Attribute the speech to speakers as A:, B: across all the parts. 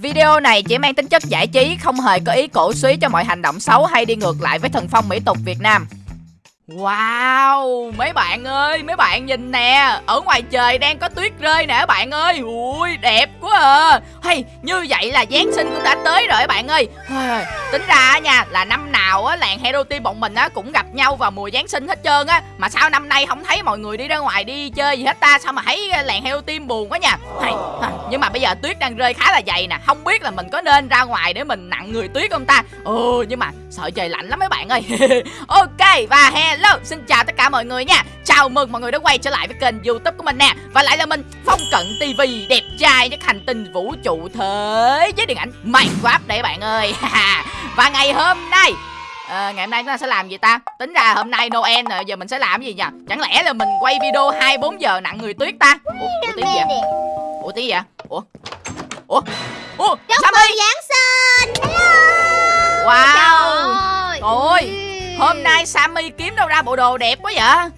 A: Video này chỉ mang tính chất giải trí, không hề có ý cổ suý cho mọi hành động xấu hay đi ngược lại với thần phong mỹ tục Việt Nam. Wow, mấy bạn ơi, mấy bạn nhìn nè. Ở ngoài trời đang có tuyết rơi nè bạn ơi. Ui, đẹp quá à. Hay, như vậy là Giáng sinh cũng đã tới rồi bạn ơi. Tính ra nha, là năm nào á, làng Hero Team bọn mình á cũng gặp nhau vào mùa Giáng sinh hết trơn á. Mà sao năm nay không thấy mọi người đi ra ngoài đi chơi gì hết ta? Sao mà thấy ờ, làng Hero Team buồn quá nha. Hay, Nhưng mà bây giờ tuyết đang rơi khá là dày nè. Không biết là mình có nên ra ngoài để mình nặng người tuyết không ta? Ừ, nhưng mà sợ trời lạnh lắm mấy bạn ơi. Ok, và he hello, xin chào tất cả mọi người nha. Chào mừng mọi người đã quay trở lại với kênh youtube của mình nè. Và lại là mình, Phong Cận TV Đẹp trai nhất hành tinh vũ trụ thế Với điện ảnh Minecraft đấy bạn ơi. Và ngày hôm nay à, ngày hôm nay chúng ta sẽ làm gì ta? Tính ra hôm nay noel rồi giờ mình sẽ làm gì nhỉ chẳng lẽ là mình quay video 24 giờ nặng người tuyết ta? Ủa, ủa tiếng gì vậy? ủa tiếng gì vậy? Ủa? Ủa? Ủa
B: Chúc mừng Giáng sinh.
A: Wow. Trời ơi Hôm nay Sammy kiếm đâu ra bộ đồ đẹp quá vậy?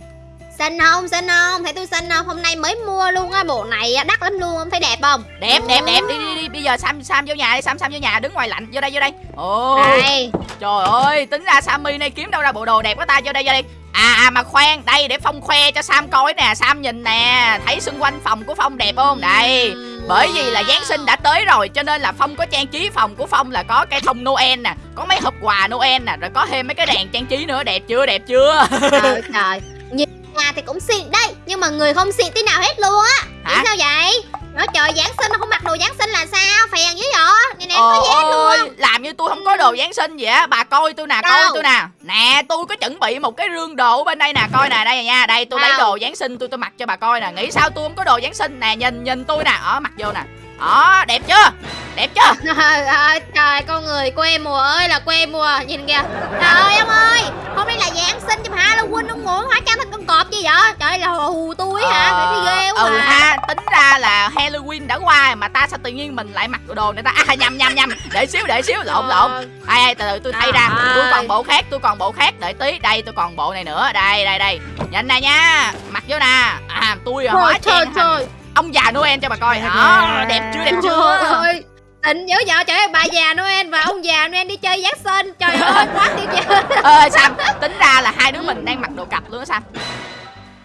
B: Xinh không, xinh không, thấy tôi xinh không? Hôm nay mới mua luôn á, bộ này đắt lắm luôn, thấy đẹp không?
A: Đẹp, đẹp, đẹp, đi đi đi Bây giờ Sam Sam vô nhà đi, Sam Sam vô nhà đứng ngoài lạnh. Vô đây, vô đây.
B: Ồ. Đây.
A: Trời ơi, tính ra Sammy này kiếm đâu ra bộ đồ đẹp quá ta. Vô đây, vô đây. À, à mà khoan, đây để Phong khoe cho Sam coi nè. Sam nhìn nè, thấy xung quanh phòng của Phong đẹp không? Đây, bởi vì là Giáng sinh đã tới rồi Cho nên là Phong có trang trí phòng của Phong là có cây thông Noel nè Có mấy hộp quà Noel nè Rồi có thêm mấy cái đèn trang trí nữa Đẹp chưa, đẹp chưa?
B: Trời trời. Nhìn nhà thì cũng xịn đây Nhưng mà người không xịn tí nào hết luôn á. Hả? sao vậy Nói trời Giáng sinh nó không mặc đồ Giáng sinh là sao? Phèn dữ vậy? Nè nè có gì hết luôn.
A: Làm như tôi không có đồ Giáng sinh vậy á. Bà coi tôi nè coi tôi nè. Nè tôi có chuẩn bị một cái rương đồ ở bên đây nè Coi nè đây nha. Đây tôi lấy đồ Giáng sinh tôi tôi mặc cho bà coi nè. Nghĩ sao tôi không có đồ Giáng sinh? Nè Nhìn nhìn tôi nè. Ở mặc vô nè đó đẹp chưa? Đẹp chưa?
B: Trời ơi trời con người quê mùa ơi là quê mùa nhìn kìa. Trời ơi ông ơi hôm nay là giáng sinh cho halloween ông ngủ hóa trang thành con cọp gì vậy? Trời là hù tôi ờ, hả phải ghê quá
A: ừ à. ha tính ra là halloween đã qua mà ta sao tự nhiên mình lại mặc đồ này ta? À nhầm nhầm nhầm. Để xíu để xíu lộn ờ. lộn. ai ai từ từ tôi thay ra. Tôi còn bộ khác tôi còn bộ khác. Đợi tí đây tôi còn bộ này nữa. Đây đây đây. Nhìn nè nha mặc vô nè. À tôi hóa trang thành ông già Noel cho bà coi đó đẹp chưa đẹp chưa ơi
B: Định dữ vợ trời ơi bà già Noel và ông già Noel đi chơi Giáng sinh Trời ơi quá tuyệt vời
A: Ơ Sam tính ra là hai đứa mình đang mặc đồ cặp luôn á Sam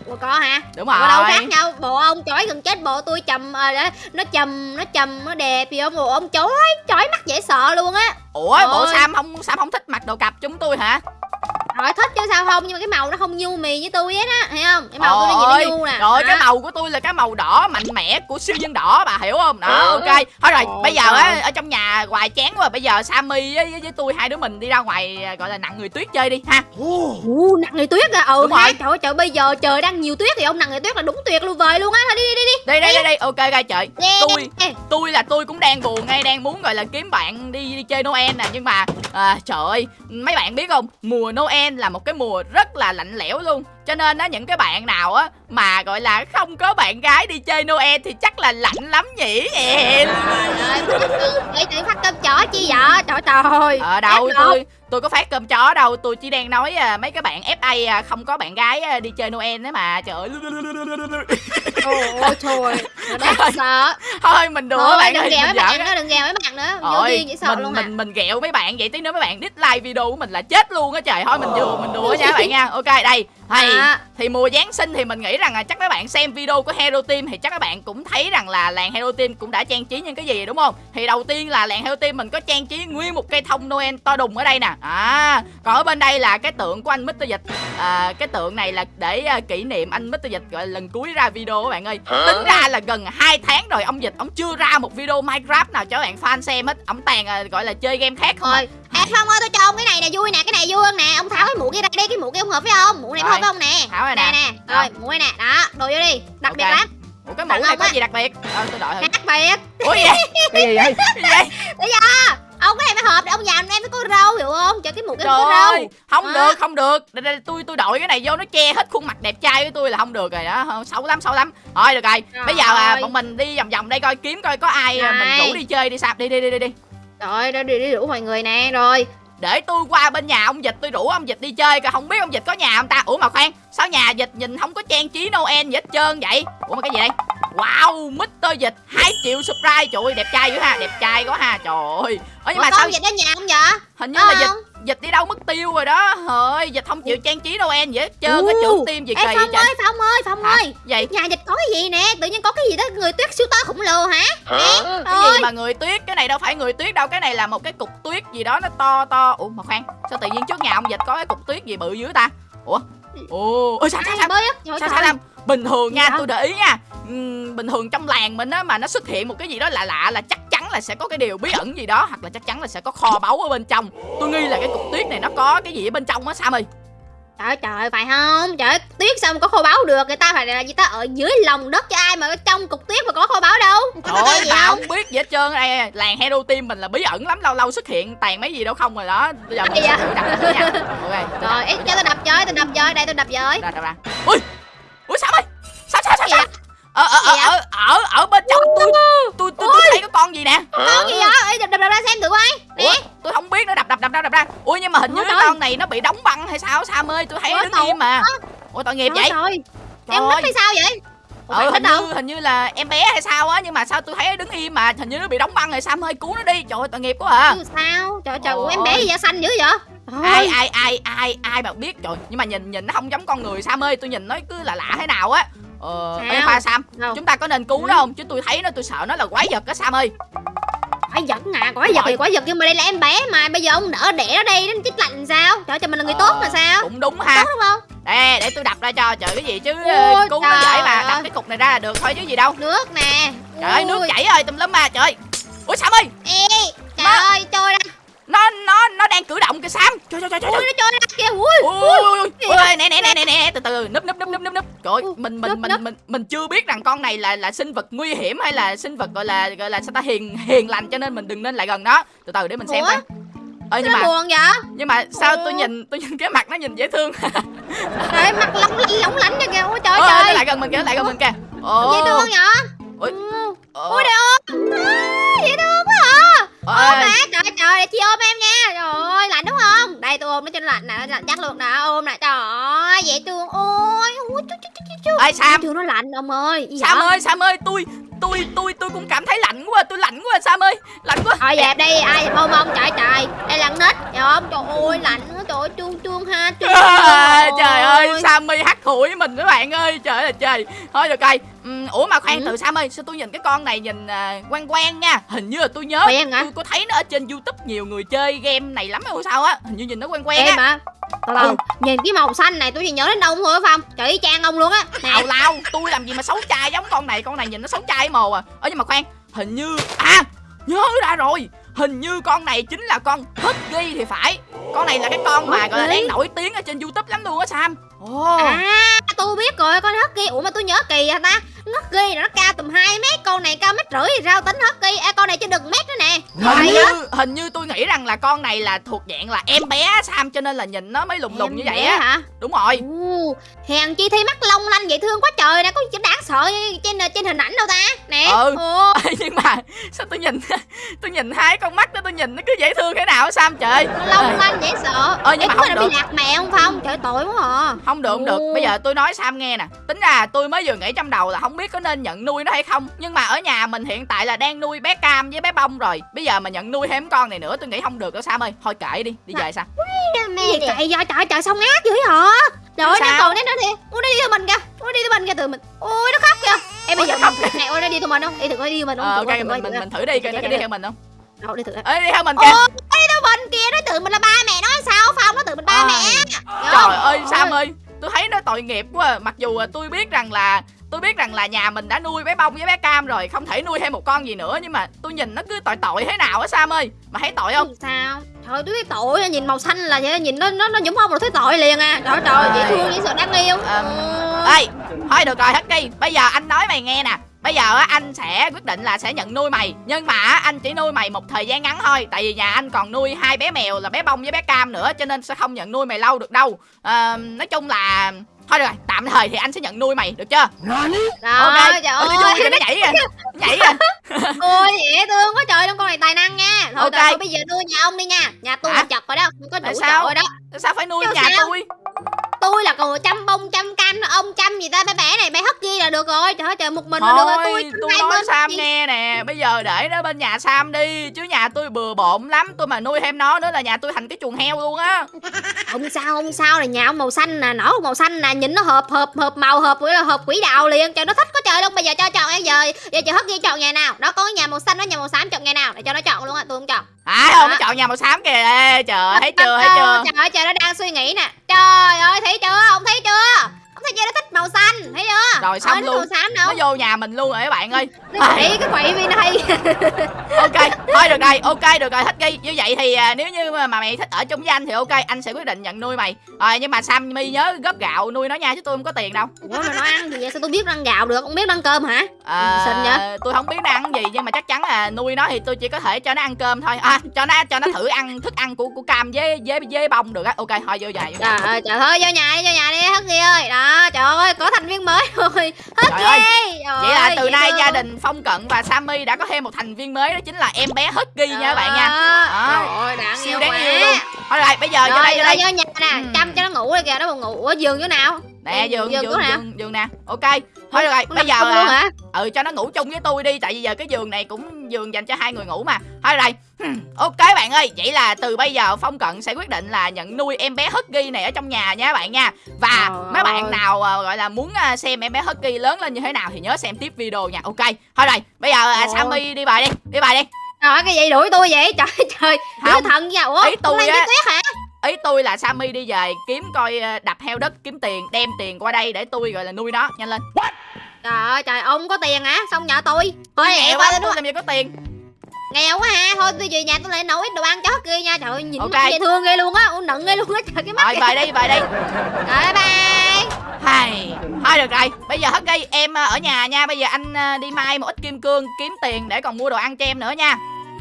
B: Ủa có hả?
A: Đúng rồi.
B: Bộ đâu khác nhau, bộ ông chói gần chết, bộ tôi chầm à, nó chầm nó chầm nó đẹp gì không? Bộ ông chói, chói mắt dễ sợ luôn á.
A: Ủa, Ôi. bộ Sam không Sam không thích mặc đồ cặp chúng tôi hả?
B: Rồi thích chứ sao không nhưng mà cái màu nó không nhu mì với tôi hết á, thấy không? Cái màu tôi nó nhìn nó nhu nè.
A: Rồi cái màu của tôi là cái màu đỏ mạnh mẽ của siêu nhân đỏ bà hiểu không? Đó, ừ. ok. Thôi rồi, bây giờ á ở trong nhà hoài chán quá, bây giờ Sammy với, với, với tôi hai đứa mình đi ra ngoài gọi là nặng người tuyết chơi đi ha.
B: Ồ, nặng người tuyết à. Ừ ha. Trời ơi, trời bây giờ trời đang nhiều tuyết thì ông nặng người tuyết là đúng tuyệt luôn vời luôn á. Thôi đi đi đi
A: đi. Đi đây đây đây. Ok ok trời. Tôi tôi là tôi cũng đang buồn ngay đang muốn gọi là kiếm bạn đi đi chơi Noel nè nhưng mà à, trời ơi, mấy bạn biết không? Mùa Noel là một cái mùa rất là lạnh lẽo luôn. Cho nên á những cái bạn nào á mà gọi là không có bạn gái đi chơi Noel thì chắc là lạnh lắm nhỉ em.
B: Vậy chị phát cơm chó chi vậy? Trời trời.
A: Ở đâu tôi tôi có phát cơm chó đâu tôi chỉ đang nói à, mấy cái bạn fa à, không có bạn gái à, đi chơi noel đấy mà trời ơi.
B: Ôi trời đáng sợ.
A: Thôi mình đùa
B: thôi,
A: bạn
B: đừng ghẹo mấy bạn nữa đừng ghẹo mấy bạn nữa. Vô duyên sợ
A: mình
B: luôn
A: mình mình ghẹo mấy bạn vậy tí nữa mấy bạn dislike video của mình là chết luôn á trời. Thôi mình đùa mình đùa nha bạn nha. Ok đây. Thì à. thì mùa Giáng sinh thì mình nghĩ rằng là chắc các bạn xem video của Hero Team thì chắc các bạn cũng thấy rằng là làng Hero Team cũng đã trang trí những cái gì đúng không? Thì đầu tiên là làng Hero Team mình có trang trí nguyên một cây thông Noel to đùng ở đây nè. À, còn ở bên đây là cái tượng của anh Mr. Dịch. À, cái tượng này là để uh, kỷ niệm anh Mr. Dịch gọi lần cuối ra video các bạn ơi. Hả? Tính ra là gần 2 tháng rồi ông Dịch ông chưa ra một video Minecraft nào cho các bạn fan xem hết. Ông toàn uh, gọi là chơi game khác không.
B: Thôi, à. Phong ơi tôi cho ông cái này nè vui nè, cái này vui hơn nè. Ông tháo cái mũ kia ra đi, cái mũ kia không hợp với ông. Mũ này hợp không nè.
A: Tháo rồi
B: nè. Nè. Rồi, mũ này nè. Đó, đồ vô đi. Đặc okay. biệt lắm.
A: Ủa cái mũ này có gì đặc biệt? Ờ tôi đợi thử.
B: Đặc biệt.
A: Ủa gì vậy? cái gì vậy? Cái gì vậy?
B: Bây giờ ông cái này phải hợp để ông già em mới có râu hiểu không? Cho cái mũ cái có râu.
A: không à. được không được. Đây, đây, tôi tôi đội cái này vô nó che hết khuôn mặt đẹp trai của tôi là không được rồi đó. Xấu lắm xấu lắm. Thôi được rồi, rồi bây giờ à, bọn mình đi vòng vòng đây coi kiếm coi có ai rồi. mình rủ đi chơi đi sạp đi đi đi đi đi.
B: Rồi đi đi, đi rủ mọi người nè rồi.
A: Để tôi qua bên nhà ông dịch tôi rủ ông dịch đi chơi coi. Không biết ông dịch có nhà không ta? Ủa mà khoan sao nhà dịch nhìn không có trang trí noel gì hết trơn vậy? Ủa mà cái gì đây wow Mr. Dịch 2 triệu subscribe. Trời ơi đẹp trai dữ ha đẹp trai quá ha. Trời ơi. Ơ nhưng
B: Ủa,
A: mà
B: con
A: sao
B: dịch ở nhà không vậy?
A: Hình như
B: Có
A: là dịch
B: không?
A: dịch đi đâu mất tiêu rồi đó. Trời dịch không chịu trang trí Noel vậy. Hết trơn cái trưởng tim gì kỳ vậy
B: Phong
A: trời?
B: ơi Phong ơi Phong
A: Hả?
B: ơi.
A: Vậy
B: Nhà dịch có cái gì nè? Tự nhiên có cái gì đó người tuyết siêu to khổng lồ hả? Nè
A: cái
B: Ôi.
A: gì mà người tuyết cái này đâu phải người tuyết đâu. Cái này là một cái cục tuyết gì đó nó to to. Ủa mà khoan sao tự nhiên trước nhà ông dịch có cái cục tuyết gì bự dữ ta? Ủa ồ ôi sao sao sao? sao sao Lâm? bình thường nha tôi để ý nha. Bình thường trong làng mình á mà nó xuất hiện một cái gì đó lạ lạ là chắc chắn là sẽ có cái điều bí ẩn gì đó hoặc là chắc chắn là sẽ có kho báu ở bên trong. Tôi nghi là cái cục tuyết này nó có cái gì ở bên trong á sam ơi
B: Trời trời phải không? Trời tuyết sao mà có kho báu được? Người ta phải là gì ta? Ở dưới lòng đất cho ai mà trong cục tuyết mà có kho báu đâu?
A: Trời
B: gì
A: tao
B: không
A: không biết gì hết trơn. Đây làng hero team mình là bí ẩn lắm lâu lâu xuất hiện tàn mấy gì đâu không rồi đó. Bây giờ mình sẽ thử đập thử nha. Ok
B: Rồi ít cho tôi đập chơi tôi đập chơi Đây tôi đập chơi
A: đập ra ui ui sam ơi sao sao sao sao? ở ở ở ở ở bên trong tôi tôi tôi tôi thấy có con gì nè?
B: Con gì vậy? Đập đập đập ra xem thử coi.
A: Ủa
B: Nè
A: tôi không biết nữa. Đập đập đập đập đập ra. Ui nhưng mà hình như cái con này nó bị đóng băng hay sao? Sam ơi tôi thấy nó đứng im mà. ủa tội nghiệp vậy? Trời
B: Em mất hay sao vậy? Ủa,
A: ừ, hình như hình như là em bé hay sao á nhưng mà sao tôi thấy nó đứng im mà. Hình như nó bị đóng băng rồi. Sam ơi cứu nó đi. Trời ơi tội nghiệp quá à.
B: Sao? Trời trời ủa,
A: Ôi.
B: em bé gì da xanh dữ vậy?
A: Ai
B: Ôi,
A: ai ai ai ai mà biết. Trời nhưng mà nhìn nhìn nó không giống con người. Sam ơi tôi nhìn nó cứ là lạ thế nào á ờ ê, khoa sam.
B: Đâu?
A: chúng ta có nên cứu
B: Ừ.
A: nó không? Chứ tôi thấy nó tôi sợ nó là quái vật á sam ơi.
B: Quái vật à Quái vật thì quái vật Nhưng mà đây là em bé mà. Bây giờ ông đỡ đẻ nó đi Nó chết lạnh sao? Trời trời mình là người tốt mà sao?
A: cũng đúng
B: Tốt
A: ha
B: đúng không?
A: Để để tôi đập ra cho. Trời cái gì chứ?
B: Ôi,
A: ờ, cứu nó dễ mà. Đập cái cục này ra là được thôi chứ gì đâu.
B: Nước nè.
A: Trời ơi nước chảy ơi tùm lum mà. Trời ui sam ơi.
B: Ê Trời
A: Má.
B: ơi trôi ra
A: nó nó nó đang cử động kìa sam. Trời trời trời trời
B: Ui nó trôi ra kìa Ui
A: ui ui. ui nè nè nè nè nè từ từ núp núp núp núp núp núp. Trời ơi, mình mình mình mình mình chưa biết rằng con này là là sinh vật nguy hiểm hay là sinh vật gọi là gọi là sao ta hiền hiền lành cho nên mình đừng nên lại gần nó. Từ từ để mình xem coi. Ơ nhưng mà
B: buồn vậy?
A: nhưng mà sao tôi nhìn tôi nhìn cái mặt nó nhìn dễ thương.
B: Trời mặt lóng lóng lánh kìa. Ôi trời
A: ơi nó lại gần mình kìa lại gần mình kìa. Ồ
B: Dễ thương vậy?
A: Ui.
B: Ừ. Ôi trời ơi Dễ thương quá Ôm má trời trời chị ôm em nha. Trời ơi lạnh đúng không? Đây tôi ôm nó cho nó lạnh nè lạnh chắc luôn nè Ôm nè trời ơi dễ thương. Ôi ui, chú, chú, chú, chú,
A: sam.
B: Thương nó lạnh ông ơi. Gì
A: sam
B: vậy?
A: ơi sam ơi tôi tôi tôi tôi cũng cảm thấy lạnh quá tôi lạnh quá sam ơi. Lạnh quá.
B: Thôi dẹp đi ai ôm ông trời trời. Đây là con nít Hiểu không trời ơi lạnh quá trời ơi chuông chuông ha chuông
A: À, trời ơi Sammy hắt hủi mình các bạn ơi trời ơi trời. Thôi được rồi. Ủa mà khoan
B: Ừ.
A: từ Sam ơi sao tôi nhìn cái con này nhìn à, quen quen nha. Hình như là tôi nhớ.
B: Quen hả?
A: tôi có thấy nó ở trên youtube nhiều người chơi game này lắm hay sao á. Hình như nhìn nó quen quen
B: Em
A: á
B: Từ từ Nhìn cái màu xanh này tôi chỉ nhớ đến ông thôi phải không Trời y chang ông luôn á. Nè
A: Tào lao tôi làm gì mà xấu trai giống con này con này nhìn nó xấu trai mồ à. Ơ nhưng mà khoan hình như à nhớ ra rồi. Hình như con này chính là con Husky thì phải con này là cái con mà gọi là đang nổi tiếng ở trên youtube lắm luôn á Sam. Ồ.
B: À. Tôi biết rồi con Husky Ủa mà tôi nhớ kỳ hả ta. Husky nó cao tầm 2 mét. Con này cao mét rưỡi thì sao? Tính Husky à, Con này chưa đừng mét nữa nè.
A: Hình như
B: á.
A: hình như tôi nghĩ rằng là con này là thuộc dạng là em bé Sam cho nên là nhìn nó mới lùng lùng như
B: Em
A: vậy á.
B: hả?
A: Đúng rồi.
B: Ồ, Hèn chi thấy mắt long lanh dễ thương quá trời nè Có gì đáng sợ trên trên hình ảnh đâu ta. Nè.
A: Ừ.
B: Ồ.
A: Nhưng mà sao tôi nhìn tôi nhìn hai con mắt đó tôi nhìn nó cứ dễ thương thế nào Sam trời.
B: Nó long lanh dễ sợ.
A: Ờ, nhưng
B: Ê,
A: mà không được.
B: bị lạc mẹ không Phong? Trời tội quá à.
A: Không được không được. Bây giờ tôi nói Sam nghe nè. Tính ra tôi mới vừa nghĩ trong đầu là không biết có nên nhận nuôi nó hay không. Nhưng mà ở nhà mình hiện tại là đang nuôi bé Cam với bé Bông rồi. Bây giờ mà nhận nuôi thêm con này nữa tôi nghĩ không được đâu Sam ơi. Thôi kệ đi đi về Sam.
B: Cái gì trời trời trời sao ngát dữ hả? Trời ơi nó
A: Sao?
B: còn đấy nó thì Ủa nó đi theo mình kìa. Ủa nó đi theo mình kìa từ mình. Ôi nó khóc kìa. Em bây giờ
A: khóc
B: thử nè Ôi nó đi theo mình không? Đi thử coi đi theo mình không?
A: Ờ, ok mình mình mình thử đi. coi nó đi theo mình. Không
B: Đâu đi thử.
A: Ê đi theo mình kìa.
B: đi theo kìa mình
A: tội nghiệp quá à. Mặc dù à, tôi biết rằng là Tôi biết rằng là nhà mình đã nuôi bé Bông với bé Cam rồi Không thể nuôi thêm một con gì nữa Nhưng mà tôi nhìn nó cứ tội tội thế nào á Sam ơi. Mà thấy tội không?
B: Sao? Trời tôi thấy tội à, Nhìn màu xanh là vậy Nhìn nó nó nó nhúng không là thấy tội liền à. Trời trời dễ thương dễ sợ đáng yêu
A: Ờm,
B: Ừ.
A: Ê Thôi được rồi Husky Bây giờ anh nói mày nghe nè. Bây giờ á, anh sẽ quyết định là sẽ nhận nuôi mày Nhưng mà anh chỉ nuôi mày một thời gian ngắn thôi Tại vì nhà anh còn nuôi hai bé mèo là bé Bông với bé Cam nữa Cho nên sẽ không nhận nuôi mày lâu được đâu. Ờ, Nói chung là Thôi được rồi, tạm thời thì anh sẽ nhận nuôi mày, được chưa?
B: Rồi
A: ok
B: trời ơi
A: kìa, nó nhảy kìa Nhảy kìa
B: Ôi dễ thương quá trời luôn con này tài năng nha Thôi,
A: Ok.
B: thôi, bây giờ nuôi nhà ông đi nha Nhà tôi chật rồi đó Không có đủ
A: sao?
B: chỗ rồi đó
A: Sao phải nuôi
B: Chứ
A: nhà
B: sao?
A: tôi?
B: Tôi là còn chăm bông chăm canh nó ông chăm gì ta? Bé bé này bé hất ghi là được rồi. Trời ơi trời một mình là được rồi.
A: Thôi,
B: tôi
A: tôi nói
B: bên
A: Sam nghe nè. Bây giờ để nó bên nhà Sam đi Chứ nhà tôi bừa bộn lắm. Tôi mà nuôi thêm nó nữa là nhà tôi thành cái chuồng heo luôn á.
B: Không sao không sao. Là nhà ông màu xanh nè nổ màu xanh nè nhìn nó hợp hợp hợp màu hợp với là hợp quỷ đạo liền. Trời nó thích có trời luôn. Bây giờ cho chọn bây giờ? Giờ chị hất ghi chọn nhà nào? Đó có nhà màu xanh đó nhà màu xám chọn nhà nào? Để cho nó chọn luôn á tôi không chọn.
A: À không, nó chọn nhà màu xám kìa. Ê, Trời thấy chưa, thấy chưa?
B: trời ơi trời nó đang suy nghĩ nè. Trời ơi thấy chưa? Ông thấy chưa thấy chưa nó thích màu xanh thấy chưa?
A: Rồi, xong
B: Ơi, nó
A: luôn.
B: màu xám
A: Nó
B: đâu
A: vô nhà mình luôn rồi các bạn ơi.
B: Nó quậy cái quậy bên đây
A: ok thôi được rồi ok được rồi. Thích ghi như vậy thì à, nếu như mà mày thích ở chung với anh thì ok anh sẽ quyết định nhận nuôi mày. Rồi nhưng mà sammy nhớ góp gạo nuôi nó nha chứ tôi không có tiền đâu.
B: Ủa mà nó ăn gì vậy sao tôi biết nó ăn gạo được? Không biết nó ăn cơm hả
A: à,
B: Xinh vậy?
A: tôi không biết nó ăn gì nhưng mà chắc chắn là nuôi nó thì tôi chỉ có thể cho nó ăn cơm thôi. À cho nó cho nó thử ăn thức ăn của của cam với với với bông được á. Ok thôi vô nhà vô nhà.
B: Trời ơi trời ơi vô nhà đi vô nhà đi hất ghi ơi. Đó trời ơi có thành viên mới rồi. Hất ghi
A: vậy là từ nay gia đình phong cận và sammy đã có thêm một thành viên mới đó chính là em bé husky nha các bạn nha.
B: Ơi đáng
A: siêu đáng yêu luôn. Thôi rồi bây giờ vô đây vô đây.
B: vô nhà nè
A: Ừ.
B: chăm cho nó ngủ đây kìa nó buồn ngủ. Ủa giường chỗ nào?
A: Nè giường giường giường giường nè. Ok thôi được rồi bây giờ
B: chung luôn
A: à,
B: hả?
A: Ừ cho nó ngủ chung với tôi đi tại vì giờ cái giường này cũng giường dành cho hai người ngủ mà. Thôi rồi. Hmm, ok bạn ơi vậy là từ bây giờ phong cận sẽ quyết định là nhận nuôi em bé husky này ở trong nhà nha các bạn nha. Và
B: Trời
A: mấy bạn
B: ơi.
A: nào à, gọi là muốn à, xem em bé husky lớn lên như thế nào thì nhớ xem tiếp video nha. Ok thôi rồi bây giờ
B: ơi.
A: sammy đi bài đi đi bài đi.
B: Trời cái gì đuổi tôi vậy? Trời trời đứa thần nha. Ủa
A: Ý tôi
B: hôm nay
A: á.
B: tuyết hả
A: ý tôi là sammy đi về kiếm coi à, đập heo đất kiếm tiền đem tiền qua đây để tôi gọi là nuôi nó. Nhanh lên.
B: Trời ơi trời ông có tiền hả? Xong nhờ tôi. Thôi
A: nghèo
B: qua
A: quá
B: tôi
A: làm gì có tiền.
B: Nghèo quá ha. Thôi tôi về nhà tôi lại nấu ít đồ ăn cho hất ghi nha. Trời ơi nhìn
A: Ok.
B: mắt dễ thương ghê luôn á. Ủa, nựng ghê luôn á. Trời cái mắt
A: rồi về đi về đi.
B: Rồi bye bye.
A: Hay, thôi được rồi, bây giờ hết gây em ờ, ở nhà nha, bây giờ anh ờ, đi mai một ít kim cương kiếm tiền để còn mua đồ ăn cho em nữa nha.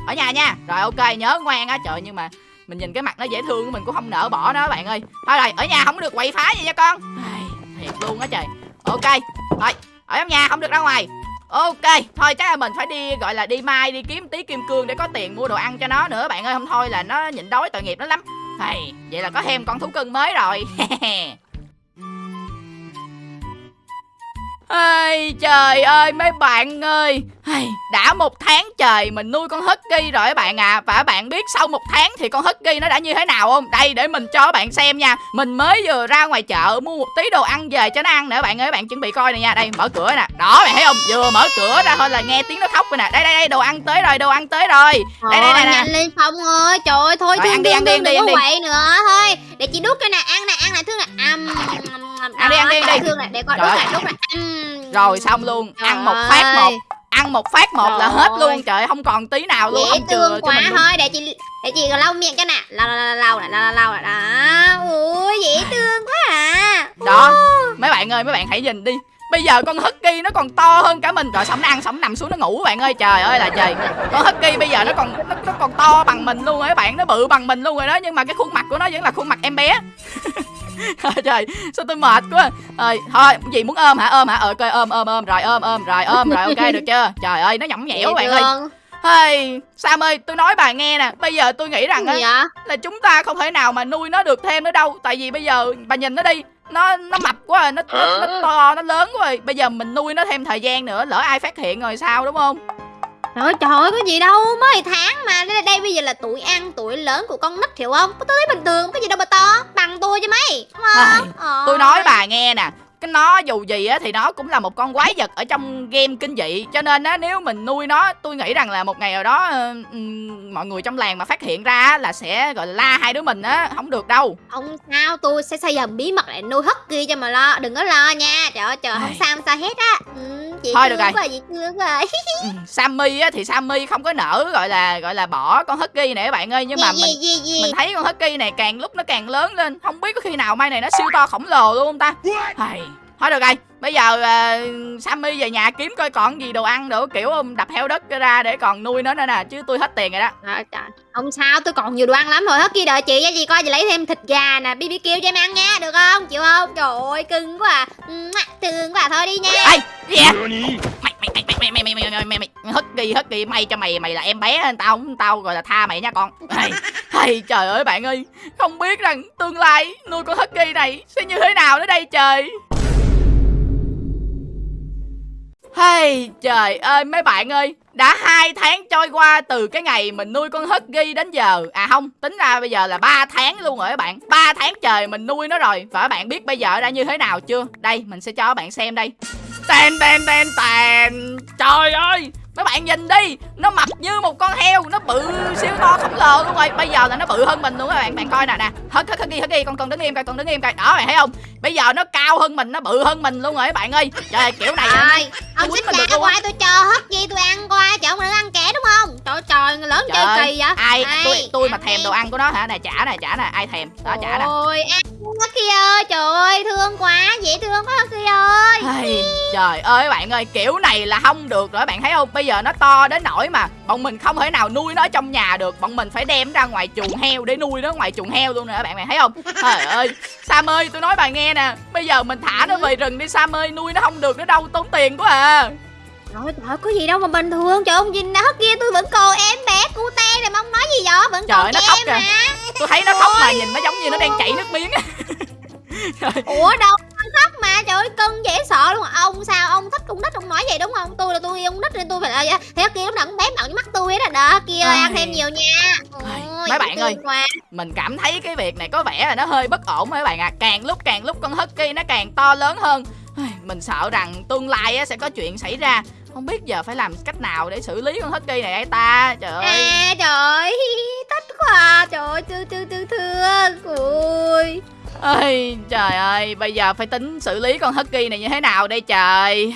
A: Ở nhà nha. Rồi ok, nhớ ngoan á. Trời nhưng mà mình nhìn cái mặt nó dễ thương mình cũng không nỡ bỏ nó bạn ơi. Thôi rồi, ở nhà không được quậy phá gì nha con. Thiệt luôn á trời. Ok. Rồi, ở trong nhà không được ra ngoài. Ok, thôi chắc là mình phải đi gọi là đi mai đi kiếm tí kim cương để có tiền mua đồ ăn cho nó nữa bạn ơi, không thôi là nó nhịn đói tội nghiệp nó lắm. Thầy, vậy là có thêm con thú cưng mới rồi. Ây, trời ơi mấy bạn ơi. Đã một tháng trời mình nuôi con Husky rồi các bạn à. Và bạn biết sau một tháng thì con Husky nó đã như thế nào không? Đây để mình cho bạn xem nha. Mình mới vừa ra ngoài chợ mua một tí đồ ăn về cho nó ăn nữa bạn ơi. Bạn chuẩn bị coi này nha. Đây mở cửa nè. Đó bạn thấy không? Vừa mở cửa ra thôi là nghe tiếng nó khóc rồi nè. Đây đây đây đồ ăn tới rồi đồ ăn tới rồi. Đây đây đây nè
B: nhanh lên Phong ơi Trời ơi thôi
A: Rồi,
B: thương
A: ăn đi,
B: thương
A: ăn đi,
B: thương
A: ăn đi,
B: đừng
A: ăn
B: có
A: đi.
B: quậy nữa. Thôi để chị đút cho nè. Ăn nè ăn nè. Thương nè. Âm,
A: Ăn đi, ăn đi, ăn đi.
B: Thương nè để
A: Trời
B: đút nè đút Âm.
A: Rồi xong luôn.
B: Trời
A: Ăn một phát một. Ăn một phát một là
B: Trời
A: hết luôn.
B: ơi.
A: Trời không còn tí nào luôn.
B: Dễ thương quá thôi để chị để chị lau miệng cho nè. Lau lau lau nè lau lau nè đó. Ui dễ thương quá à.
A: Đó. Mấy bạn ơi mấy bạn hãy nhìn đi. Bây giờ con Husky nó còn to hơn cả mình. Rồi xong nó ăn xong nó nằm xuống nó ngủ bạn ơi. Trời ơi là trời. Con Husky bây giờ nó còn nó, nó còn to bằng mình luôn rồi các bạn. Nó bự bằng mình luôn rồi đó Nhưng mà cái khuôn mặt của nó vẫn là khuôn mặt em bé Trời, sao tôi mệt quá. Rồi thôi gì muốn ôm hả? Ôm hả? Ờ coi ôm ôm ôm. Rồi ôm ôm. Rồi ôm rồi ok được chưa? Trời ơi nó nhõng nhẽo bạn ơi. Hey, Sam ơi tôi nói bà nghe nè. Bây giờ tôi nghĩ rằng á
B: vậy?
A: là chúng ta không thể nào mà nuôi nó được thêm nữa đâu. Tại vì bây giờ bà nhìn nó đi nó nó mập quá rồi nó, nó, nó to nó lớn quá. Rồi bây giờ mình nuôi nó thêm thời gian nữa lỡ ai phát hiện rồi sao đúng không
B: trời ơi, trời ơi có gì đâu mới tháng mà. Đây, đây bây giờ là tuổi ăn tuổi lớn của con nít hiểu không? Tôi thấy bình thường cái gì đâu mà to. Bằng tôi chứ mấy đúng không? Ờ.
A: tôi nói bà nghe nè cái nó dù gì á thì nó cũng là một con quái vật ở trong game kinh dị. Cho nên á nếu mình nuôi nó tôi nghĩ rằng là một ngày nào đó ờ, mọi người trong làng mà phát hiện ra là sẽ gọi là la hai đứa mình á không được đâu.
B: Không sao tôi sẽ xây dần bí mật để nuôi husky cho mà lo đừng có lo nha. Trời ơi trời không sao không sao hết á. Ừ, chị
A: Thôi được rồi.
B: quá chị rồi
A: Ừ, Sammy á thì Sammy không có nỡ gọi là gọi là bỏ con Husky này các bạn ơi nhưng mà
B: gì,
A: mình
B: gì, gì, gì.
A: mình thấy con Husky này càng lúc nó càng lớn lên không biết có khi nào mai này nó siêu to khổng lồ luôn không ta Hay. Thôi được rồi bây giờ uh, Sammy về nhà kiếm coi còn gì đồ ăn nữa kiểu um, đập heo đất ra để còn nuôi nó nữa nè chứ tôi hết tiền rồi đó
B: Trời, trời. Không sao, tôi còn nhiều đồ ăn lắm rồi. Hết kia đợi chị nha, chị coi chị lấy thêm thịt gà nè, BBQ cho em ăn nha, được không? Chịu không? Trời ơi, cưng quá à. Thương quá à. thôi đi nha.
A: ê gì vậy mày mày mày mày mày mày mày mày mày mày Husky Husky may cho mày mày là em bé tao không tao gọi là tha mày nha con hay trời ơi bạn ơi không biết rằng tương lai nuôi con Husky này sẽ như thế nào nữa đây trời Hey, trời ơi, mấy bạn ơi, Đã hai tháng trôi qua từ cái ngày mình nuôi con hất ghi đến giờ. À không, tính ra bây giờ là 3 tháng luôn rồi các bạn. 3 tháng trời mình nuôi nó rồi. Và các bạn biết bây giờ đã như thế nào chưa? Đây, mình sẽ cho các bạn xem đây. Tèn tèn tèn tèn Trời ơi Mấy bạn nhìn đi Nó mập như một con heo Nó bự siêu to khổng lồ luôn rồi. Bây giờ là nó bự hơn mình luôn các bạn Bạn coi nè nè. Hất hất hất ghi hất ghi Con con đứng im coi Con đứng im coi. Đó bạn thấy không? Bây giờ nó cao hơn mình Nó bự hơn mình luôn rồi các bạn ơi. Trời ơi, kiểu này
B: Trời, ông xích
A: mình được
B: ra
A: luôn á.
B: qua tôi cho hết gì tôi ăn qua Trời ông đừng ăn kẻ đúng không? Trời trời người lớn chơi
A: ơi,
B: kỳ vậy.
A: ai
B: Đây,
A: tôi tôi mà thèm
B: đi.
A: đồ ăn của nó hả? Nè trả nè trả nè ai thèm? Đó trả nè.
B: Ôi ăn kia ơi Trời ơi thương quá Dễ thương quá kia ơi
A: Ai, trời ơi bạn ơi kiểu này là không được rồi bạn thấy không? Bây giờ nó to đến nỗi mà bọn mình không thể nào nuôi nó trong nhà được. Bọn mình phải đem ra ngoài chuồng heo để nuôi nó ngoài chuồng heo luôn nè bạn bạn thấy không? Trời ơi sam ơi tôi nói bà nghe nè bây giờ mình thả nó về rừng đi sam ơi nuôi nó không được nó đâu tốn tiền quá à.
B: Trời trời có gì đâu mà bình thường. Trời ông nhìn đó kia tôi vẫn còn em bé cute này mà ông nói gì vậy? Vẫn
A: Trời
B: còn
A: ơi, nó khóc kìa. tôi thấy nó khóc mà nhìn nó giống như nó đang chảy nước miếng.
B: Ủa đâu khóc mà trời ơi cưng dễ sợ luôn. Ông sao ông thích con nít ông nói vậy đúng không? Tôi là tôi yêu con nít nên tôi phải là vậy. Thế kia lúc nào cũng bém bận với mắt tôi hết rồi. Đó kia ơi, ăn
A: Ai.
B: thêm nhiều nha.
A: Ai,
B: Ôi,
A: mấy bạn ơi.
B: quá.
A: mình cảm thấy cái việc này có vẻ là nó hơi bất ổn các bạn ạ. Càng lúc càng lúc con husky nó càng to lớn hơn. Ai, mình sợ rằng tương lai sẽ có chuyện xảy ra. Không biết giờ phải làm cách nào để xử lý con husky này ấy ta. Trời ơi.
B: à trời ơi, thích quá. À. trời ơi thương thương thương thương. Ui
A: ơi trời ơi bây giờ phải tính xử lý con husky này như thế nào đây trời.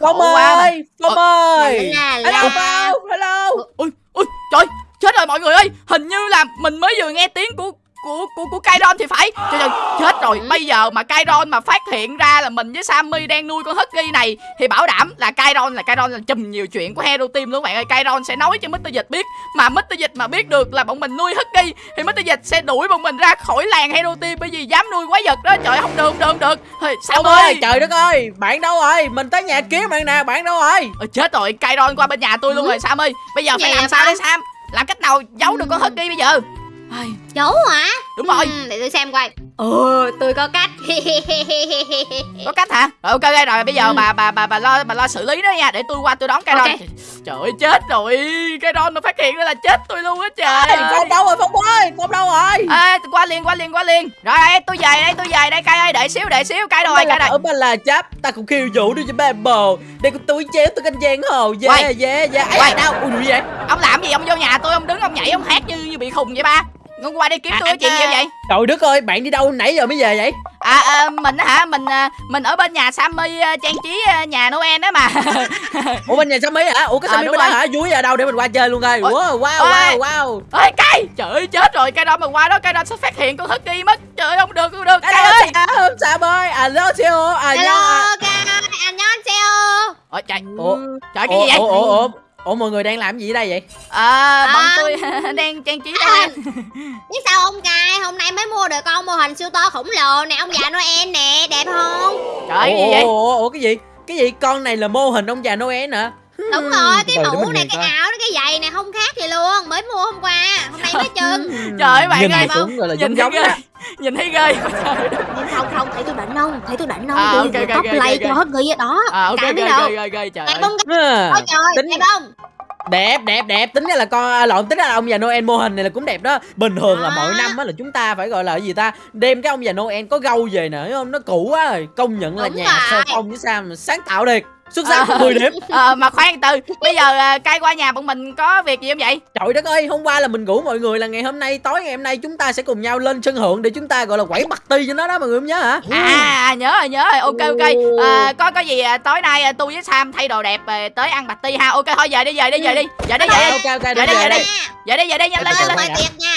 C: Phong ơi Phong ơi. Hello Phong Hello.
A: Ui ui trời chết rồi mọi người ơi. Hình như là mình mới vừa nghe tiếng của của của của Kairon thì phải. Trời ơi chết rồi. Bây giờ mà Kairon mà phát hiện ra là mình với Sammy đang nuôi con Husky này thì bảo đảm là Kairon là Kairon là chùm nhiều chuyện của Hero Team luôn. Các bạn ơi Kairon sẽ nói cho Mr. Dịch biết. Mà Mr. Dịch mà biết được là bọn mình nuôi Husky thì Mr. Dịch sẽ đuổi bọn mình ra khỏi làng Hero Team. Bởi vì dám nuôi quái vật đó trời không được không được không được. Sammy.
C: Ơi trời đất ơi Bạn đâu rồi? Mình tới nhà kiếm bạn nè Bạn đâu rồi?
A: Ôi, chết rồi Kairon qua bên nhà tôi luôn rồi Sam ơi bây giờ phải
B: Vậy
A: làm
B: hả
A: sao đây Sam? Làm cách nào giấu được con Husky bây giờ Ai,
B: Giấu hả?
A: đúng rồi
B: Ừ, để tôi xem coi. Ồ, tôi có cách.
A: có cách hả rồi ok ok rồi bây giờ
B: Ừ.
A: bà bà bà bà lo bà lo xử lý đó nha để tôi qua tôi đón cái
B: Ok.
A: ron trời ơi chết rồi cái ron nó phát hiện ra là chết tôi luôn á trời
C: Ê. Phong đâu rồi Phong ơi Phong đâu rồi
A: Ê, qua liền qua liền qua liền rồi tôi về đây tôi về đây cay ơi đợi xíu đợi xíu cay rồi cay rồi
C: ở ba là chắp Ta cũng khiêu vũ đi cho ba bồ Đây có túi chéo tôi canh giang hồ
A: Quay.
C: Yeah yeah yeah
A: Quay.
C: Ai đâu Ui gì vậy
A: ông làm gì ông vô nhà tôi ông đứng ông nhảy ông hát như như bị khùng vậy ba ông qua đây kiếm
C: À,
A: tôi có chuyện gì
C: à.
A: vậy?
C: Trời đất ơi Bạn đi đâu nãy giờ mới về vậy?
A: À, à mình á hả? Mình à, mình ở bên nhà Sammy à, trang trí à, nhà Noel đó mà.
C: Ủa bên nhà Sammy hả? Ủa cái
A: À,
C: Sammy
A: đúng
C: bên đó hả? Vui ở đâu để mình qua chơi luôn coi.
A: Ôi.
C: Wow wow wow wow.
A: ơi cay trời ơi chết rồi. Cái đó mà qua đó cái đó sẽ phát hiện con Husky mất. Trời ơi không được không được.
C: Hello
A: ơi.
C: Sam Sam ơi. Alo Seo À
B: Hello,
C: nha.
B: Ca, anh nhon xeo.
A: ôi trời.
C: Ủa
A: trời cái gì vậy?
C: Ủa ủa ủa Ủa mọi người đang làm gì ở đây vậy?
A: À, bọn
B: À.
A: tôi đang trang trí Noel
B: Biết sao không cai, hôm nay mới mua được con mô hình siêu to khổng lồ nè, ông già Noel nè, đẹp không?
A: trời cái gì
C: ủa,
A: vậy?
C: ủa, ủa cái gì? Cái gì? Con này là mô hình ông già Noel hả
B: Đúng rồi, cái
C: Từ
B: mũ này,
C: nhìn
B: cái
C: coi.
B: áo, cái giày này không khác gì luôn, mới mua hôm qua, hôm nay mới chân.
A: Trời ơi, bạn
C: nhìn
A: ơi.
C: cũng gọi là
A: nhìn
C: giống
A: thấy
C: giống
A: ghê nhìn thấy ghê
B: Nhưng không, không, thấy tôi đỉnh không? Thấy tôi đỉnh không?
A: À,
B: tôi
A: ok, ok,
B: top
A: ok,
B: play
A: ok.
B: cho hết ghi đó.
A: à ok
B: Cảm
A: ghê
B: thấy đâu?
A: trời
B: Đẹp
A: ơi
B: không?
C: À,
B: Ôi trời,
C: tính
B: đẹp không?
C: đẹp đẹp đẹp tính ra là con à, lộn tính ra là ông già Noel mô hình này là cũng đẹp đó bình thường là
B: À.
C: mỗi năm á là chúng ta phải gọi là cái gì ta đem cái ông già Noel có gâu về nè thấy không nó cũ quá rồi công nhận là
B: Đúng
C: nhà
B: rồi.
C: sơ phong với Sam sáng tạo điệt xuất sắc
A: À.
C: 10 điểm
A: Ờ, mà khoan từ bây giờ à, cay qua nhà bọn mình có việc gì không vậy
C: Trời đất ơi, hôm qua là mình rủ mọi người là ngày hôm nay tối ngày hôm nay chúng ta sẽ cùng nhau lên sân thượng để chúng ta gọi là quẩy bật ti cho nó đó mọi người không nhớ hả?
A: à nhớ rồi nhớ rồi ok ok à, có có gì à, tối nay à, tôi với Sam thay đồ đẹp à, tới ăn bạch ti ha ok thôi về đi về đi về đi về đi về đi
C: Ok ok ok
A: Dạ
C: đi
A: đi, dạ
C: về
A: đi.
C: đi.
A: về đi về đi nhanh lên
B: Ờ,
A: nhanh lên
B: mời tiệc nha.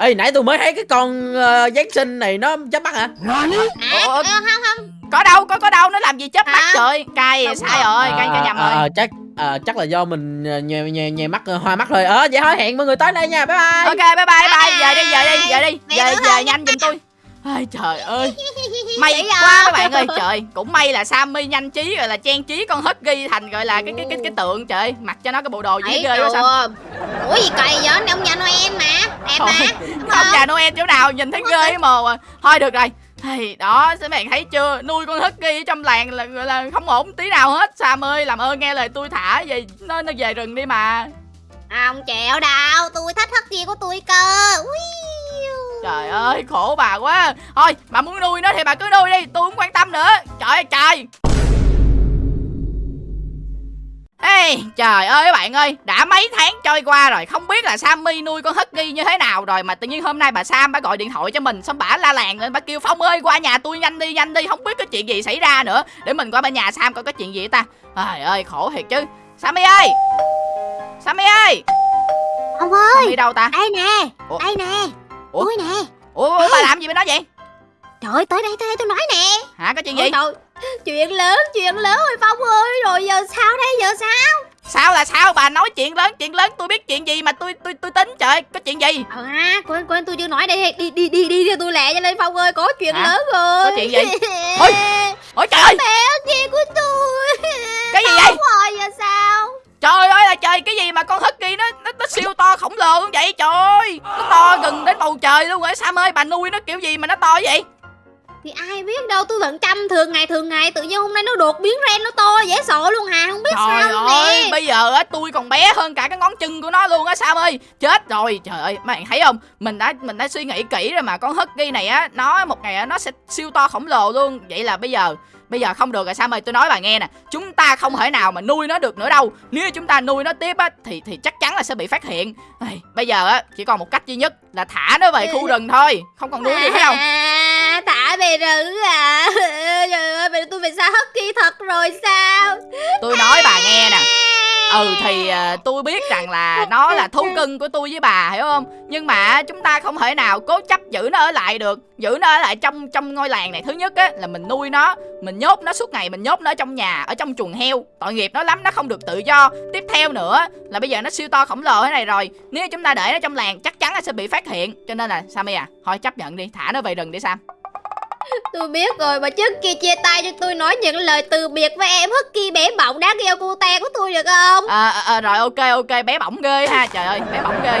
C: Ê nãy tôi mới thấy cái con uh, Giáng sinh này nó chớp mắt hả?
B: À,
A: Ủa,
B: ờ, không, không.
A: Có đâu có có đâu nó làm gì chớp mắt trời cay
B: Đúng
A: sai rồi cay cho nhầm
C: à,
A: rồi
C: chắc à, chắc là do mình ờ, nhè nhè nhè mắt ờ, hoa mắt thôi. Ờ vậy thôi hẹn mọi người tới đây nha. Bye bye.
A: ok bye bye bye về đi về đi về đi về về nhanh giùm tôi Ai trời ơi May quá
B: à?
A: các bạn ơi trời Cũng may là Sammy nhanh trí rồi là trang trí con Husky thành gọi là cái cái cái cái tượng trời ơi. Mặc cho nó cái bộ đồ gì
B: Thấy
A: ghê quá sao?
B: Ủa gì kỳ vậy? Ông già Noel mà. Đẹp mà.
A: Ông
B: không?
A: già Noel chỗ nào nhìn thấy ghê cái mồ à Thôi được rồi Thì đó, các bạn thấy chưa? Nuôi con Husky ở trong làng là gọi là không ổn tí nào hết. Sam ơi, làm ơn nghe lời tôi thả về nó nó về rừng đi mà.
B: Không chịu đâu, tôi thích hất của tôi cơ. Ui.
A: Trời ơi, khổ bà quá. Thôi, bà muốn nuôi nó thì bà cứ nuôi đi, tôi không quan tâm nữa. Trời ơi trời. Ê, trời ơi các bạn ơi, đã mấy tháng trôi qua rồi, không biết là Sammy nuôi con Husky như thế nào rồi mà tự nhiên hôm nay bà Sam bà gọi điện thoại cho mình xong bả la làng lên bà kêu Phong ơi qua nhà tôi nhanh đi nhanh đi, không biết có chuyện gì xảy ra nữa. Để mình qua bên nhà Sam coi có chuyện gì ta. Trời ơi, khổ thiệt chứ. Sammy ơi. Sammy ơi.
B: Ông ơi,
A: Sammy đâu ta?
B: đây nè,
A: Ủa?
B: đây nè.
A: Ủa?
B: Tôi nè.
A: Ủa, ủa bà làm gì bên đó vậy?
B: Trời ơi, tới đây, tới đây tôi nói nè.
A: Hả có chuyện
B: Ôi
A: gì?
B: trời, chuyện lớn, chuyện lớn rồi Phong ơi. Rồi giờ sao đây, giờ sao?
A: Sao là sao bà nói chuyện lớn chuyện lớn tôi biết chuyện gì mà tôi tôi tôi tính trời có chuyện gì
B: Ờ ha, quên quên tôi chưa nói đây đi đi đi đi theo tôi lẹ cho lên Phong ơi, có chuyện
A: Hả?
B: lớn rồi.
A: Có chuyện gì? Ôi, ôi trời ơi
B: Mẹ kia của tôi.
A: Cái gì vậy?
B: Rồi giờ sao?
A: trời ơi là trời cái gì mà con husky nó nó, nó siêu to khổng lồ luôn vậy trời ơi nó to gần đến bầu trời luôn rồi Sam ơi bà nuôi nó kiểu gì mà nó to vậy
B: Thì ai biết đâu, tôi vẫn chăm thường ngày thường ngày. Tự nhiên hôm nay nó đột biến ren nó to dễ sợ luôn hà, không biết
A: trời
B: sao
A: ơi
B: nè.
A: bây giờ á tôi còn bé hơn cả cái ngón chân của nó luôn á Sam ơi. Chết rồi. Trời ơi mấy bạn thấy không? Mình đã mình đã suy nghĩ kỹ rồi mà con husky này á nó một ngày á nó sẽ siêu to khổng lồ luôn. Vậy là bây giờ Bây giờ không được rồi Sam ơi. Tôi nói bà nghe nè. Chúng ta không thể nào mà nuôi nó được nữa đâu. Nếu chúng ta nuôi nó tiếp á Thì thì chắc chắn là sẽ bị phát hiện. Ây, Bây giờ á chỉ còn một cách duy nhất Là thả nó về khu rừng thôi. Không còn nuôi được phải không
B: Thả về rừng à? Trời ơi, vậy tôi phải xa husky thật rồi sao?
A: Tôi nói bà nghe nè. Ừ thì à, tôi biết rằng là nó là thú cưng của tôi với bà hiểu không? Nhưng mà chúng ta không thể nào cố chấp giữ nó ở lại được. Giữ nó ở lại trong trong ngôi làng này. Thứ nhất á là mình nuôi nó. Mình nhốt nó suốt ngày mình nhốt nó ở trong nhà Ở trong chuồng heo. Tội nghiệp nó lắm nó không được tự do. Tiếp theo nữa là bây giờ nó siêu to khổng lồ thế này rồi. Nếu chúng ta để nó trong làng chắc chắn là sẽ bị phát hiện. Cho nên là Sammy à? Thôi chấp nhận đi thả nó về rừng đi Sam
B: Tôi biết rồi mà trước kia chia tay cho tôi nói những lời từ biệt với em Husky bé bỏng đáng gheo cute của tôi được không?
A: À, à, à, Rồi ok ok bé bỏng ghê ha Trời ơi bé bỏng ghê.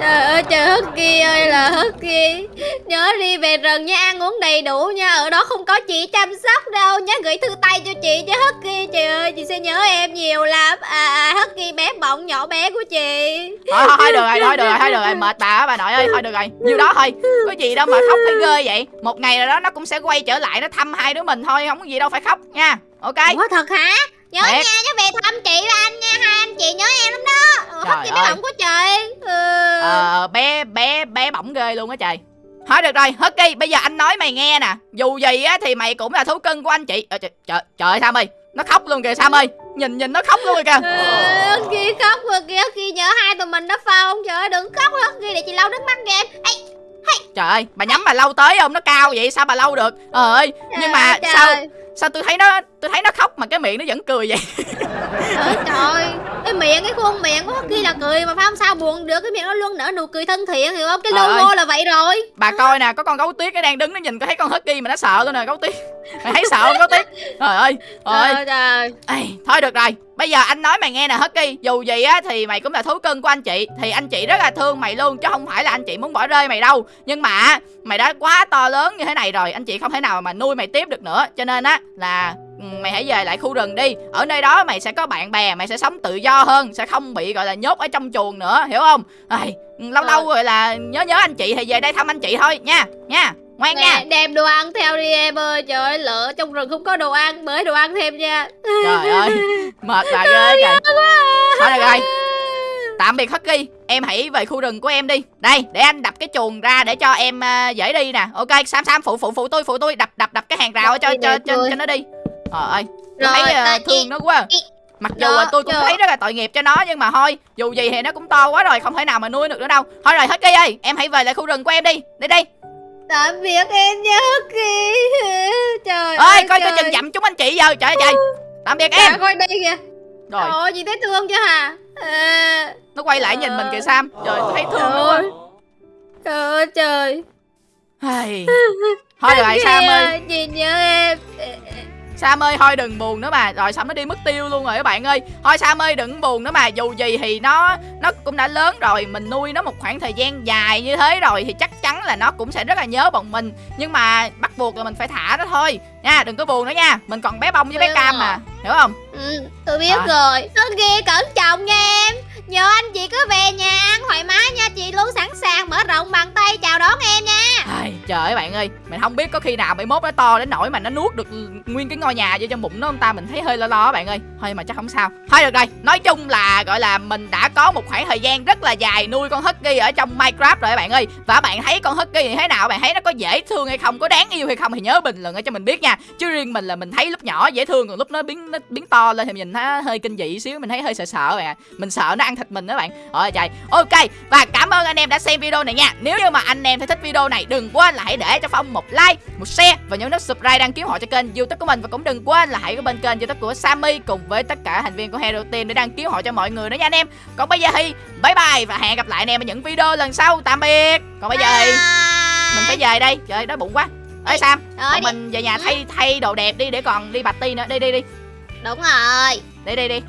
B: Trời ơi trời Husky ơi là Husky Nhớ đi về rừng nha ăn uống đầy đủ nha Ở đó không có chị chăm sóc đâu. Nhớ gửi thư tay cho chị cho Husky Trời ơi chị sẽ nhớ em nhiều lắm. À, à Husky bé bỏng nhỏ bé của chị.
A: Thôi thôi thôi được rồi thôi được rồi thôi được rồi mệt bà á bà nội ơi thôi được rồi. Nhiêu đó thôi có gì đâu mà khóc phải ghê vậy. Một ngày rồi đó nó cũng sẽ quay trở lại nó thăm hai đứa mình thôi không có gì đâu phải khóc nha. Ok.
B: Ủa thật hả? Nhớ
A: Thiệt.
B: nha nhớ về thăm chị và anh nha Hai anh chị nhớ em lắm đó.
A: Trời
B: Husky bé bỏng của trời. Ừ.
A: ờ bé bé bé bỏng ghê luôn á trời. Thôi được rồi Husky bây giờ anh nói mày nghe nè. Dù gì á thì mày cũng là thú cưng của anh chị. Ờ, trời, trời, trời ơi Sam ơi nó khóc luôn kìa Sam ơi. Nhìn nhìn nó khóc luôn kìa. Kìa
B: Husky khóc rồi kìa Husky nhớ hai tụi mình đó phong Trời ơi đừng khóc Husky để chị lau nước mắt em Ê,
A: trời ơi bà nhắm bà lâu tới không nó cao vậy sao bà lâu được ờ ơi nhưng mà
B: trời
A: sao
B: ơi.
A: sao tôi thấy nó tôi thấy nó khóc mà cái miệng nó vẫn cười vậy.
B: Trời trời. Cái miệng cái khuôn miệng của Husky là cười mà phải không? Sao buồn được? Cái miệng nó luôn nở nụ cười thân thiện hiểu không? Cái logo
A: ơi.
B: là vậy rồi.
A: Bà coi nè có con gấu tuyết nó đang đứng nó nhìn có thấy con husky mà nó sợ luôn nè gấu tuyết. Mày thấy sợ không gấu tuyết? Trời ơi trời ơi. Ê, thôi được rồi. Bây giờ anh nói mày nghe nè husky dù gì á thì mày cũng là thú cưng của anh chị. Thì anh chị rất là thương mày luôn chứ không phải là anh chị muốn bỏ rơi mày đâu. Nhưng mà mày đã quá to lớn như thế này rồi anh chị không thể nào mà nuôi mày tiếp được nữa. Cho nên á là ừ, mày hãy về lại khu rừng đi. Ở nơi đó mày sẽ có bạn bè mày sẽ sống tự do hơn sẽ không bị gọi là nhốt ở trong chuồng nữa hiểu không? Ê, lâu lâu rồi là nhớ nhớ anh chị thì về đây thăm anh chị thôi nha nha ngoan nha.
B: Nè, đem đồ ăn theo đi em ơi. Trời ơi lỡ trong rừng không có đồ ăn Mới đồ ăn thêm nha.
A: Trời ơi mệt bà ghê kìa. thôi được rồi tạm biệt husky. Em hãy về khu rừng của em đi. Đây để anh đập cái chuồng ra để cho em à, dễ đi nè. Ok sam sam phụ phụ phụ tôi phụ tôi. Đập đập đập cái hàng rào cho
B: Rồi,
A: cho cho,
B: rồi.
A: cho nó đi trời ơi tôi thấy
B: tại
A: thương nó quá. mặc dù là tôi cũng thấy rất là tội nghiệp cho nó nhưng mà thôi dù gì thì nó cũng to quá rồi không thể nào mà nuôi được nữa đâu. Thôi rồi husky ơi em hãy về lại khu rừng của em đi. Đi đi.
B: Tạm biệt em nha Husky Trời
A: ơi coi coi
B: trời.
A: chừng dặm chúng anh chị giờ. Trời ơi trời. Tạm biệt em.
B: coi đây kìa.
A: Rồi.
B: Trời ơi chị thấy thương chưa hả? À,
A: nó quay lại nhìn mình kìa sam. Trời tôi thấy thương nó quá
B: Trời ơi trời.
A: Thôi rồi sam ơi.
B: Chị nhớ em
A: Sam ơi thôi đừng buồn nữa mà. Rồi xong nó đi mất tiêu luôn rồi các bạn ơi. Thôi Sam ơi đừng buồn nữa mà. Dù gì thì nó nó cũng đã lớn rồi. Mình nuôi nó một khoảng thời gian dài như thế rồi Thì chắc chắn là nó cũng sẽ rất là nhớ bọn mình. Nhưng mà bắt buộc là mình phải thả nó thôi. Nha đừng có buồn nữa nha. Mình còn bé bông với bé cam mà. Hiểu không?
B: Ừ, tôi biết
A: À.
B: rồi. Nó ghê cẩn trọng nha em nhờ anh chị cứ về nhà ăn thoải mái nha chị luôn sẵn sàng mở rộng bàn tay chào đón em nha.
A: Ai, Trời ơi bạn ơi Mình không biết có khi nào 71 nó to đến nỗi mà nó nuốt được nguyên cái ngôi nhà vô trong bụng nó ông ta? Mình thấy hơi lo lo bạn ơi Thôi mà chắc không sao. Thôi được rồi Nói chung là gọi là mình đã có một khoảng thời gian rất là dài nuôi con Husky ở trong Minecraft rồi các bạn ơi. Và bạn thấy con Husky như thế nào? Bạn thấy nó có dễ thương hay không? Có đáng yêu hay không Thì nhớ bình luận ở cho mình biết nha. Chứ riêng mình là mình thấy lúc nhỏ dễ thương Còn lúc nó biến nó biến to lên thì mình nhìn nó hơi kinh dị xíu Mình thấy hơi sợ sợ bạn à. Mình sợ nó ăn thịt mình đó bạn. Ôi trời. Ok Và cảm ơn anh em đã xem video này nha. Nếu như mà anh em thấy thích video này Đừng quên là hãy để cho Phong một like Một share Và nhấn nút subscribe đăng ký họ cho kênh youtube của mình. Và cũng đừng quên là hãy có bên kênh youtube của Sammy Cùng với tất cả thành viên của Hero Team Để đăng ký họ cho mọi người nữa nha anh em. Còn bây giờ thì bye bye Và hẹn gặp lại anh em ở những video lần sau. Tạm biệt. Còn bây giờ thì mình phải về đây. Trời ơi đói bụng quá. Ê Sam
B: Rồi
A: mình về nhà thay thay đồ đẹp đi để còn đi bạch ti nữa. Đi đi đi.
B: Đúng rồi.
A: Đi đi đi